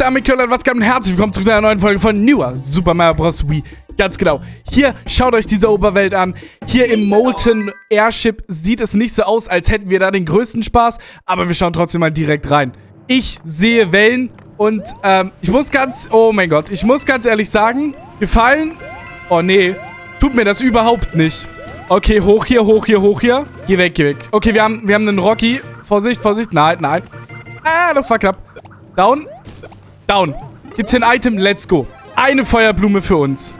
damit Köln, was geht und herzlich willkommen zu einer neuen Folge von Newer Super Mario Bros. Wii. Ganz genau. Hier, schaut euch diese Oberwelt an. Hier im Molten Airship sieht es nicht so aus, als hätten wir da den größten Spaß, aber wir schauen trotzdem mal direkt rein. Ich sehe Wellen und ähm, ich muss ganz, oh mein Gott, ich muss ganz ehrlich sagen, gefallen, oh nee, tut mir das überhaupt nicht. Okay, hoch hier, hoch hier, hoch hier. Geh weg, geh weg. Okay, wir haben, wir haben einen Rocky. Vorsicht, Vorsicht. Nein, nein. Ah, das war knapp. Down. Down. Gibt's hier ein Item? Let's go. Eine Feuerblume für uns.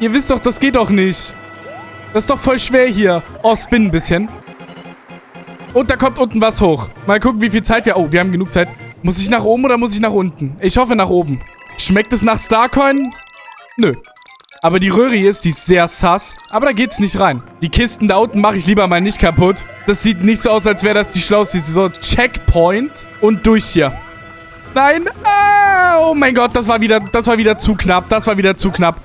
Ihr wisst doch, das geht doch nicht. Das ist doch voll schwer hier. Oh, spin ein bisschen. Und da kommt unten was hoch. Mal gucken, wie viel Zeit wir... Oh, wir haben genug Zeit. Muss ich nach oben oder muss ich nach unten? Ich hoffe nach oben. Schmeckt es nach Starcoin? Nö. Aber die Röhre hier ist, die ist sehr sass. Aber da geht's nicht rein. Die Kisten da unten mache ich lieber mal nicht kaputt. Das sieht nicht so aus, als wäre das die schlauste. So, Checkpoint und durch hier. Nein. Ah, oh mein Gott, das war wieder, das war wieder zu knapp. Das war wieder zu knapp.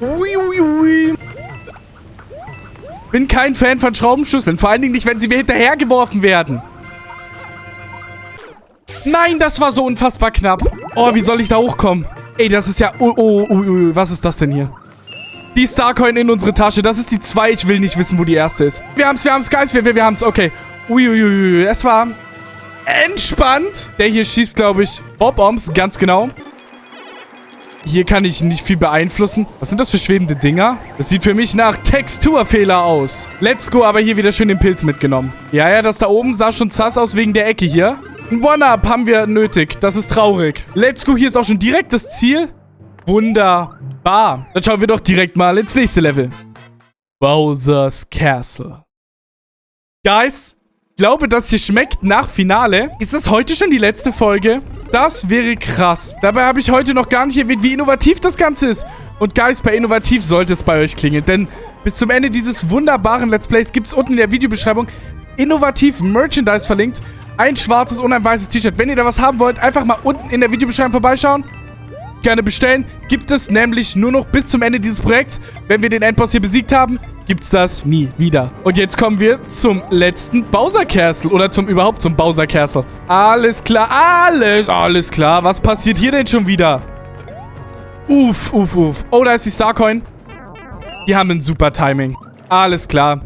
Ui, ui, ui. Bin kein Fan von Schraubenschlüsseln. Vor allen Dingen nicht, wenn sie mir hinterhergeworfen werden. Nein, das war so unfassbar knapp. Oh, wie soll ich da hochkommen? Ey, das ist ja... Oh, oh, oh, oh, was ist das denn hier? Die Starcoin in unsere Tasche. Das ist die 2. Ich will nicht wissen, wo die erste ist. Wir haben's, wir haben's, Guys. Wir, wir, wir haben's. Okay. Uiuiui. Es war entspannt. Der hier schießt, glaube ich, Bob-Oms. Ganz genau. Hier kann ich nicht viel beeinflussen. Was sind das für schwebende Dinger? Das sieht für mich nach Texturfehler aus. Let's go, aber hier wieder schön den Pilz mitgenommen. Ja, ja, das da oben sah schon sass aus wegen der Ecke hier. Ein One-Up haben wir nötig. Das ist traurig. Let's go, hier ist auch schon direkt das Ziel. Wunderbar. Dann schauen wir doch direkt mal ins nächste Level. Bowser's Castle. Guys, glaube, das hier schmeckt nach Finale. Ist das heute schon die letzte Folge? Das wäre krass. Dabei habe ich heute noch gar nicht erwähnt, wie innovativ das Ganze ist. Und Guys, bei innovativ sollte es bei euch klingeln. Denn bis zum Ende dieses wunderbaren Let's Plays gibt es unten in der Videobeschreibung innovativ Merchandise verlinkt. Ein schwarzes und ein weißes T-Shirt. Wenn ihr da was haben wollt, einfach mal unten in der Videobeschreibung vorbeischauen gerne bestellen. Gibt es nämlich nur noch bis zum Ende dieses Projekts. Wenn wir den Endboss hier besiegt haben, gibt es das nie wieder. Und jetzt kommen wir zum letzten Bowser Castle. Oder zum überhaupt zum Bowser Castle. Alles klar, alles, alles klar. Was passiert hier denn schon wieder? Uff, uff, uff. Oh, da ist die Starcoin. Die haben ein super Timing. Alles klar.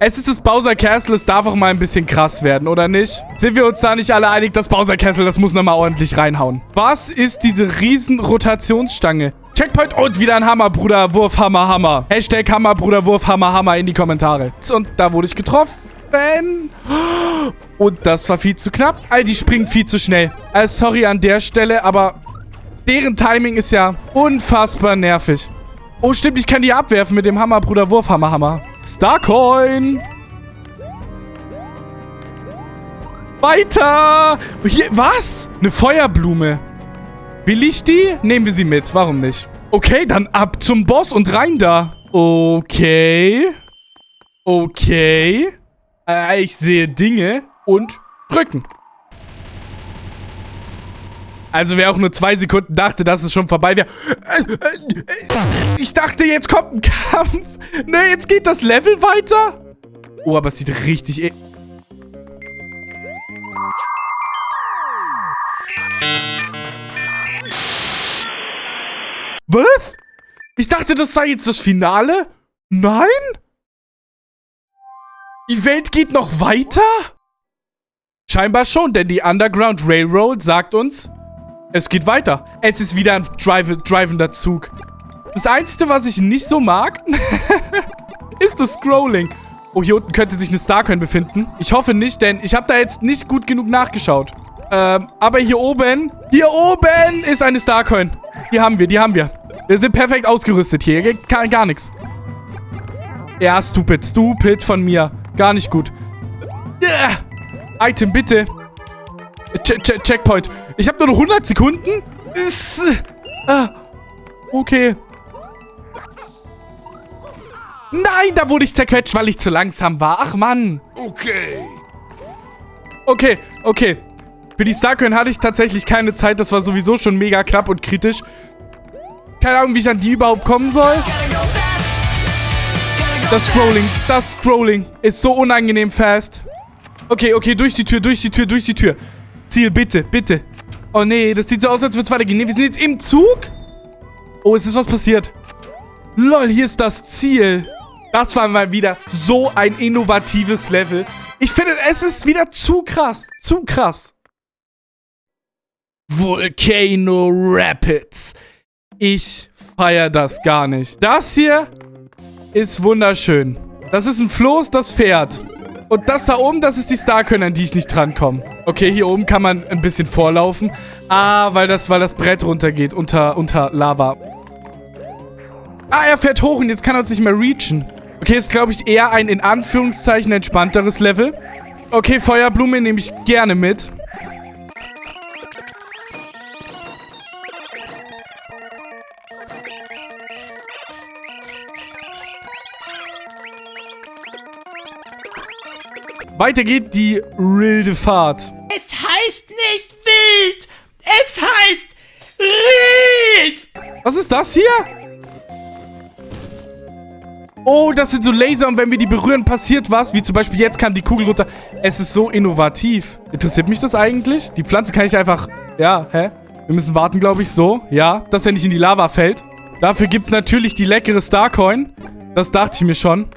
Es ist das Bowser Castle, es darf auch mal ein bisschen krass werden, oder nicht? Sind wir uns da nicht alle einig, das Bowser Castle, das muss nochmal ordentlich reinhauen. Was ist diese riesen Rotationsstange? Checkpoint und wieder ein Hammer, Bruder, Wurf, Hammer, Hammer. Hashtag Hammer, Bruder, Wurf, Hammer, Hammer in die Kommentare. Und da wurde ich getroffen. Und das war viel zu knapp. All die springen viel zu schnell. Also sorry an der Stelle, aber deren Timing ist ja unfassbar nervig. Oh, stimmt, ich kann die abwerfen mit dem Hammer, Bruder, Wurf, Hammer, Hammer. Starcoin. Weiter. Hier, was? Eine Feuerblume. Will ich die? Nehmen wir sie mit. Warum nicht? Okay, dann ab zum Boss und rein da. Okay. Okay. Äh, ich sehe Dinge und drücken. Also wer auch nur zwei Sekunden dachte, dass es schon vorbei wäre. Ich dachte, jetzt kommt ein Kampf. Ne, jetzt geht das Level weiter. Oh, aber es sieht richtig... E Was? Ich dachte, das sei jetzt das Finale? Nein? Die Welt geht noch weiter? Scheinbar schon, denn die Underground Railroad sagt uns, es geht weiter. Es ist wieder ein drive drivender Zug. Das Einzige, was ich nicht so mag, ist das Scrolling. Oh, hier unten könnte sich eine Starcoin befinden. Ich hoffe nicht, denn ich habe da jetzt nicht gut genug nachgeschaut. Ähm, aber hier oben, hier oben ist eine Starcoin. Die haben wir, die haben wir. Wir sind perfekt ausgerüstet hier. Gar, gar nichts. Ja, stupid, stupid von mir. Gar nicht gut. Uh, Item, bitte. Ch Ch Checkpoint. Ich habe nur noch 100 Sekunden? Ist, ah, okay. Nein, da wurde ich zerquetscht, weil ich zu langsam war. Ach, Mann. Okay. Okay, okay. Für die Starcoin hatte ich tatsächlich keine Zeit. Das war sowieso schon mega knapp und kritisch. Keine Ahnung, wie ich an die überhaupt kommen soll. Das Scrolling, das Scrolling ist so unangenehm fast. Okay, okay, durch die Tür, durch die Tür, durch die Tür. Ziel, bitte, bitte. Oh nee, das sieht so aus, als würde es weitergehen. Nee, wir sind jetzt im Zug. Oh, es ist was passiert. Lol, hier ist das Ziel. Das war mal wieder so ein innovatives Level. Ich finde, es ist wieder zu krass. Zu krass. Volcano Rapids. Ich feiere das gar nicht. Das hier ist wunderschön. Das ist ein Floß, das fährt. Und das da oben, das ist die Starkönner, an die ich nicht drankomme. Okay, hier oben kann man ein bisschen vorlaufen. Ah, weil das, weil das Brett runtergeht unter, unter Lava. Ah, er fährt hoch und jetzt kann er uns nicht mehr reachen. Okay, ist, glaube ich, eher ein in Anführungszeichen entspannteres Level. Okay, Feuerblume nehme ich gerne mit. Weiter geht die wilde Fahrt. Es heißt nicht wild. Es heißt wild. Was ist das hier? Oh, das sind so Laser und wenn wir die berühren, passiert was. Wie zum Beispiel jetzt kam die Kugel runter. Es ist so innovativ. Interessiert mich das eigentlich? Die Pflanze kann ich einfach... Ja, hä? Wir müssen warten, glaube ich, so. Ja, dass er nicht in die Lava fällt. Dafür gibt es natürlich die leckere Starcoin. Das dachte ich mir schon.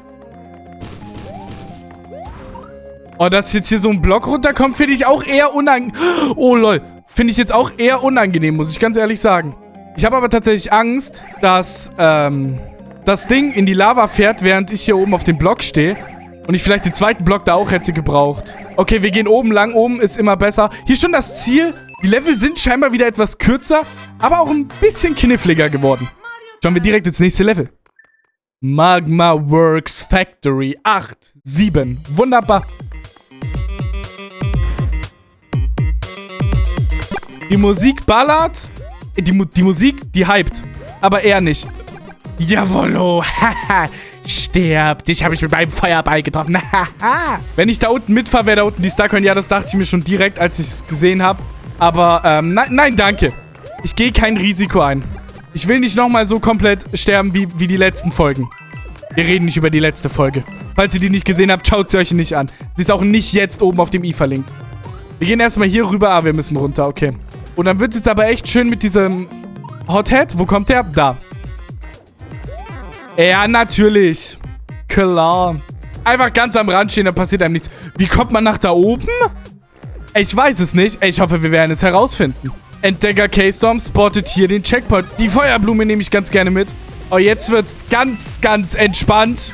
Oh, dass jetzt hier so ein Block runterkommt, finde ich auch eher unangenehm. Oh, lol. Finde ich jetzt auch eher unangenehm, muss ich ganz ehrlich sagen. Ich habe aber tatsächlich Angst, dass ähm, das Ding in die Lava fährt, während ich hier oben auf dem Block stehe. Und ich vielleicht den zweiten Block da auch hätte gebraucht. Okay, wir gehen oben lang. Oben ist immer besser. Hier schon das Ziel. Die Level sind scheinbar wieder etwas kürzer, aber auch ein bisschen kniffliger geworden. Schauen wir direkt ins nächste Level. Magma Works Factory 8, 7. Wunderbar. Die Musik ballert. Die, die Musik, die hypt. Aber er nicht. Jawollo. Haha. Stirb. Dich habe ich mit meinem Feuerball getroffen. Wenn ich da unten mitfahre, wäre da unten die Starcoin. Ja, das dachte ich mir schon direkt, als ich es gesehen habe. Aber, ähm, nein, nein, danke. Ich gehe kein Risiko ein. Ich will nicht nochmal so komplett sterben wie, wie die letzten Folgen. Wir reden nicht über die letzte Folge. Falls ihr die nicht gesehen habt, schaut sie euch nicht an. Sie ist auch nicht jetzt oben auf dem i verlinkt. Wir gehen erstmal hier rüber. Ah, wir müssen runter. Okay. Und dann wird es jetzt aber echt schön mit diesem Hothead. Wo kommt der? Da. Ja, natürlich. Klar. Einfach ganz am Rand stehen, da passiert einem nichts. Wie kommt man nach da oben? Ich weiß es nicht. Ich hoffe, wir werden es herausfinden. Entdecker K-Storm spottet hier den Checkpoint. Die Feuerblume nehme ich ganz gerne mit. Oh, jetzt wird es ganz, ganz entspannt.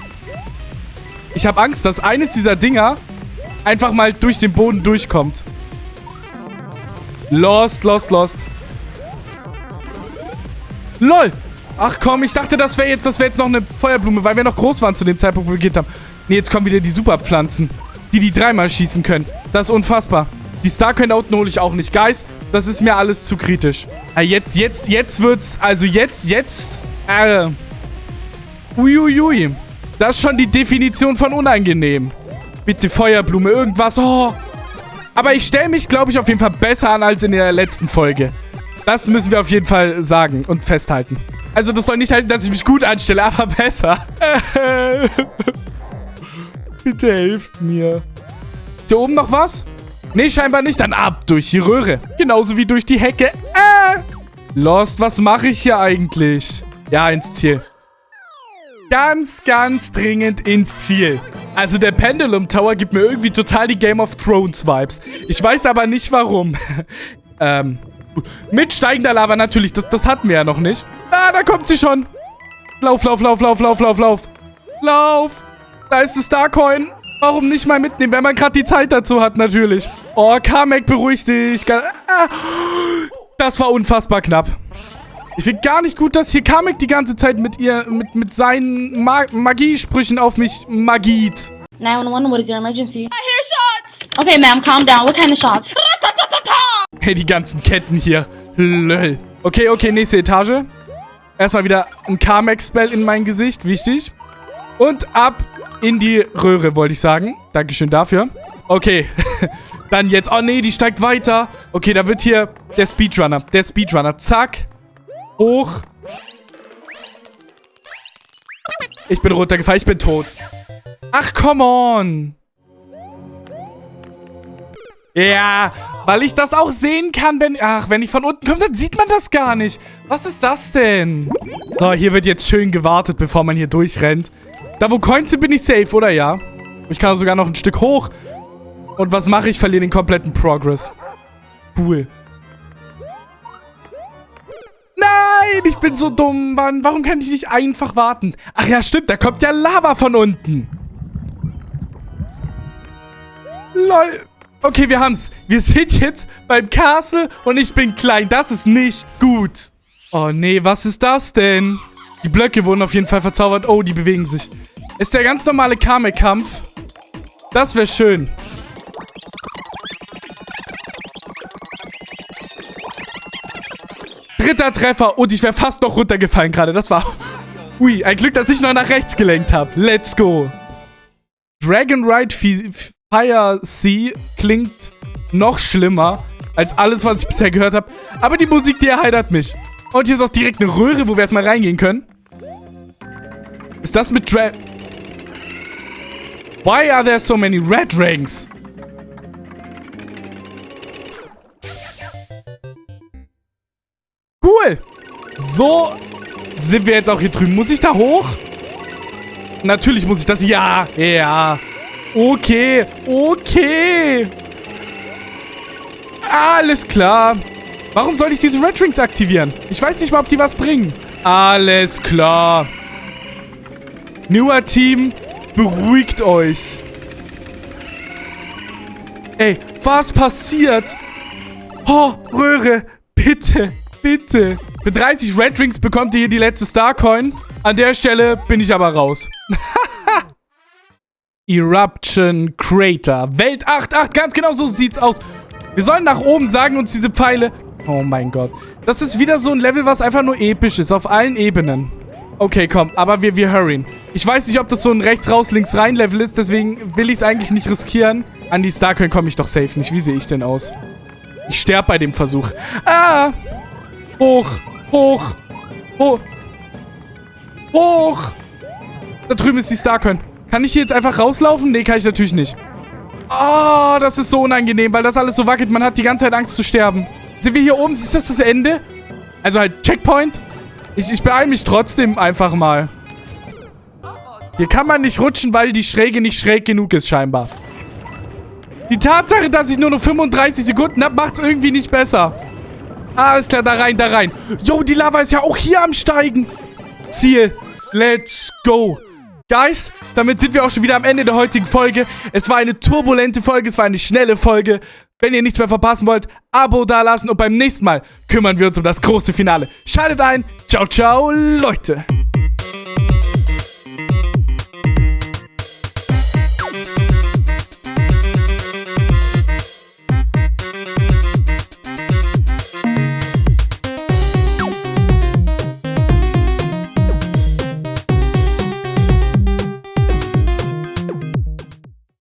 Ich habe Angst, dass eines dieser Dinger einfach mal durch den Boden durchkommt. Lost, lost, lost. LOL. Ach komm, ich dachte, das wäre jetzt, das jetzt noch eine Feuerblume, weil wir noch groß waren zu dem Zeitpunkt, wo wir geht haben. Nee, jetzt kommen wieder die Superpflanzen, die die dreimal schießen können. Das ist unfassbar. Die Starcoin da unten hole ich auch nicht. Guys, das ist mir alles zu kritisch. Ah, jetzt, jetzt, jetzt wird's, also jetzt, jetzt, äh, uiuiui. Das ist schon die Definition von unangenehm. Bitte Feuerblume, irgendwas, oh. Aber ich stelle mich, glaube ich, auf jeden Fall besser an als in der letzten Folge. Das müssen wir auf jeden Fall sagen und festhalten. Also das soll nicht heißen, dass ich mich gut anstelle, aber besser. Bitte helft mir. Ist hier oben noch was? Nee, scheinbar nicht. Dann ab durch die Röhre. Genauso wie durch die Hecke. Äh. Lost, was mache ich hier eigentlich? Ja, ins Ziel. Ganz, ganz dringend ins Ziel. Also der Pendulum Tower gibt mir irgendwie total die Game of Thrones Vibes. Ich weiß aber nicht warum. ähm, mit steigender Lava natürlich. Das, das hatten wir ja noch nicht. Ah, da kommt sie schon. Lauf, lauf, lauf, lauf, lauf, lauf, lauf. Lauf. Da ist das Starcoin. Warum nicht mal mitnehmen, wenn man gerade die Zeit dazu hat, natürlich. Oh, Kamek, beruhig dich. Ah. Das war unfassbar knapp. Ich finde gar nicht gut, dass hier Kamek die ganze Zeit mit ihr, mit, mit seinen Ma Magiesprüchen auf mich magiet. 911, what is your emergency? I hear shots! Okay, ma'am, calm down. What kind of shots? Hey, die ganzen Ketten hier. Lol. Okay, okay, nächste Etage. Erstmal wieder ein Kamek-Spell in mein Gesicht. Wichtig. Und ab in die Röhre, wollte ich sagen. Dankeschön dafür. Okay. Dann jetzt. Oh, nee, die steigt weiter. Okay, da wird hier der Speedrunner. Der Speedrunner. Zack. Hoch. Ich bin runtergefallen. Ich bin tot. Ach, come on. Ja. Weil ich das auch sehen kann, wenn... Ach, wenn ich von unten komme, dann sieht man das gar nicht. Was ist das denn? So, hier wird jetzt schön gewartet, bevor man hier durchrennt. Da, wo Coins sind, bin ich safe, oder ja? Ich kann sogar noch ein Stück hoch. Und was mache ich? Verliere den kompletten Progress. Cool. Nein, ich bin so dumm, Mann. Warum kann ich nicht einfach warten? Ach ja, stimmt, da kommt ja Lava von unten. Lol. Okay, wir haben's. Wir sind jetzt beim Castle und ich bin klein. Das ist nicht gut. Oh nee, was ist das denn? Die Blöcke wurden auf jeden Fall verzaubert. Oh, die bewegen sich. Ist der ganz normale Kamek-Kampf. Das wäre schön. Dritter Treffer. Und ich wäre fast noch runtergefallen gerade. Das war... Ui, ein Glück, dass ich noch nach rechts gelenkt habe. Let's go. Dragon Ride Fire Sea klingt noch schlimmer als alles, was ich bisher gehört habe. Aber die Musik, die erheitert mich. Und hier ist auch direkt eine Röhre, wo wir erstmal reingehen können. Ist das mit Dra... Why are there so many red rings? So sind wir jetzt auch hier drüben. Muss ich da hoch? Natürlich muss ich das... Ja, ja. Okay, okay. Alles klar. Warum sollte ich diese Red Rings aktivieren? Ich weiß nicht mal, ob die was bringen. Alles klar. Newer Team, beruhigt euch. Ey, was passiert? Oh, Röhre, bitte. Bitte. Für 30 Red Rings bekommt ihr hier die letzte Starcoin. An der Stelle bin ich aber raus. Eruption Crater. Welt 8.8. Ganz genau so sieht's aus. Wir sollen nach oben, sagen uns diese Pfeile. Oh mein Gott. Das ist wieder so ein Level, was einfach nur episch ist. Auf allen Ebenen. Okay, komm. Aber wir, wir hurryen. Ich weiß nicht, ob das so ein rechts raus, links rein Level ist. Deswegen will ich es eigentlich nicht riskieren. An die Starcoin komme ich doch safe nicht. Wie sehe ich denn aus? Ich sterbe bei dem Versuch. Ah! Hoch, hoch, hoch, hoch. Da drüben ist die Starcoin. Kann ich hier jetzt einfach rauslaufen? Nee, kann ich natürlich nicht. Oh, das ist so unangenehm, weil das alles so wackelt. Man hat die ganze Zeit Angst zu sterben. Sind wir hier oben? Ist das das Ende? Also halt Checkpoint? Ich, ich beeile mich trotzdem einfach mal. Hier kann man nicht rutschen, weil die Schräge nicht schräg genug ist scheinbar. Die Tatsache, dass ich nur noch 35 Sekunden habe, macht es irgendwie nicht besser. Alles klar, da rein, da rein. Yo, die Lava ist ja auch hier am Steigen. Ziel. Let's go. Guys, damit sind wir auch schon wieder am Ende der heutigen Folge. Es war eine turbulente Folge, es war eine schnelle Folge. Wenn ihr nichts mehr verpassen wollt, Abo dalassen und beim nächsten Mal kümmern wir uns um das große Finale. Schaltet ein. Ciao, ciao, Leute.